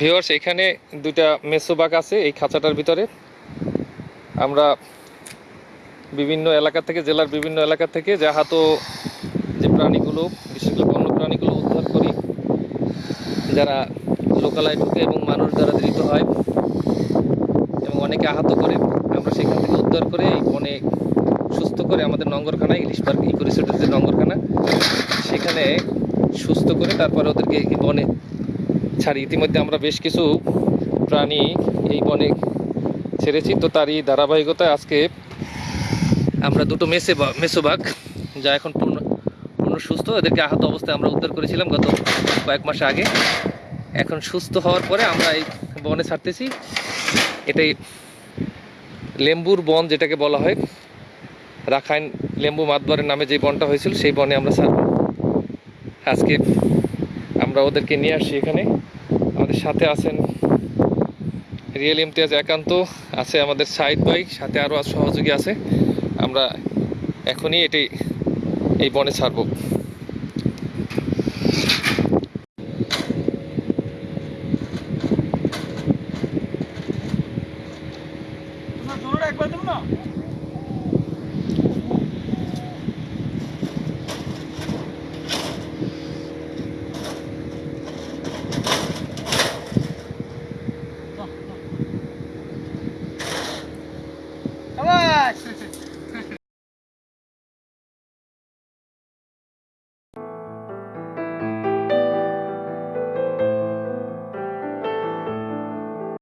Viewers এখানে দুইটা মেসোবাগ আছে এই খাঁচাটার ভিতরে। আমরা বিভিন্ন এলাকা থেকে, জেলার বিভিন্ন এলাকা থেকে যে আহত যে প্রাণীগুলো, বিশেষ করে বন্য প্রাণীগুলো উদ্ধার করি, যারা লোকালয় ঢুকে এবং মানুষ দ্বারা ধৃত হয় এবং অনেকে আহত করে, আমরা সেখান থেকে উদ্ধার করে এই বনে সুস্থ করে আমাদের নঙ্গরখানায় ইলিশ পার্ক ইকো রিসোর্টের যে নঙ্গরখানা, সেখানে সুস্থ করে তারপরে ওদেরকে বনে ছাড়ি। ইতিমধ্যে আমরা বেশ কিছু প্রাণী এই বনে ছেড়েছি। তো তারই ধারাবাহিকতায় আজকে আমরা দুটো মেসে মেসোবাগ যা এখন পূর্ণ পূর্ণ সুস্থ। এদেরকে আহত অবস্থায় আমরা উদ্ধার করেছিলাম গত কয়েক মাস আগে। এখন সুস্থ হওয়ার পরে আমরা এই বনে ছাড়তেছি। এটাই লেম্বুর বন যেটাকে বলা হয়। রাখাইন লেম্বু মাতবারের নামে যে বনটা হয়েছিল, সেই বনে আমরা ছাড়ব। আজকে ওদেরকে নিয়ে আসি এখানে। আমাদের সাথে আছেন রিয়েল ইমতিয়াজ একান্ত, আছে আমাদের সাইড ভাই, সাথে আরও সহযোগী আছে। আমরা এখনই এটি, এই বনে ছাড়ব। না?